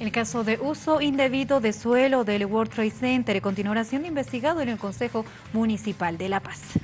El caso de uso indebido de suelo del World Trade Center continuará siendo investigado en el Consejo Municipal de La Paz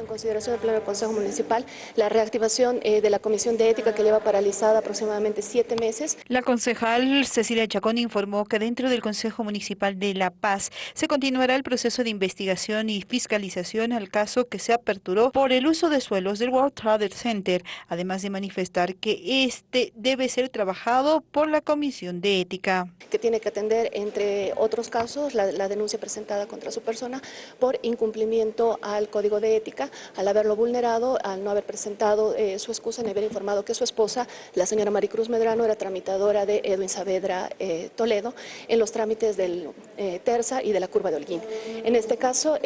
en consideración el Pleno del Consejo Municipal la reactivación eh, de la Comisión de Ética que lleva paralizada aproximadamente siete meses. La concejal Cecilia Chacón informó que dentro del Consejo Municipal de La Paz se continuará el proceso de investigación y fiscalización al caso que se aperturó por el uso de suelos del World Trade Center, además de manifestar que este debe ser trabajado por la Comisión de Ética. Que tiene que atender, entre otros casos, la, la denuncia presentada contra su persona por incumplimiento al Código de Ética al haberlo vulnerado, al no haber presentado eh, su excusa ni haber informado que su esposa, la señora Maricruz Medrano, era tramitadora de Edwin Saavedra eh, Toledo en los trámites del eh, Terza y de la curva de Holguín. En este caso,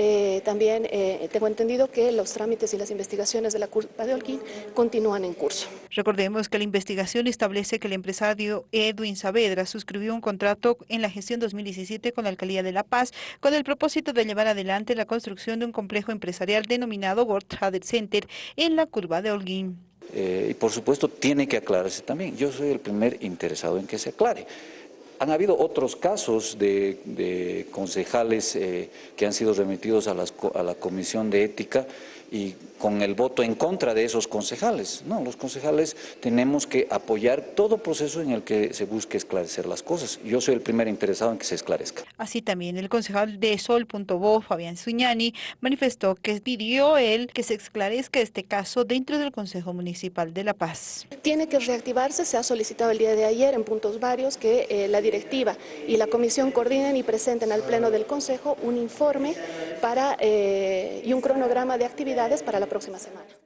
también tengo entendido que los trámites y las investigaciones de la curva de Holguín continúan en curso. Recordemos que la investigación establece que el empresario Edwin Saavedra suscribió un contrato en la gestión 2017 con la Alcaldía de La Paz con el propósito de llevar adelante la construcción de un complejo empresarial denominado World Trade Center en la curva de Holguín. Eh, y por supuesto tiene que aclararse también. Yo soy el primer interesado en que se aclare. Han habido otros casos de, concejales eh, que han sido remitidos a, a la Comisión de Ética y con el voto en contra de esos concejales. No, los concejales tenemos que apoyar todo proceso en el que se busque esclarecer las cosas. Yo soy el primer interesado en que se esclarezca. Así también el concejal de Sol.bo, Fabián Suñani, manifestó que pidió él que se esclarezca este caso dentro del Consejo Municipal de La Paz. Tiene que reactivarse, se ha solicitado el día de ayer en puntos varios que eh, la directiva y la comisión coordinen y presenten al Pleno del Consejo un informe para, eh, y un cronograma de actividades para la próxima semana.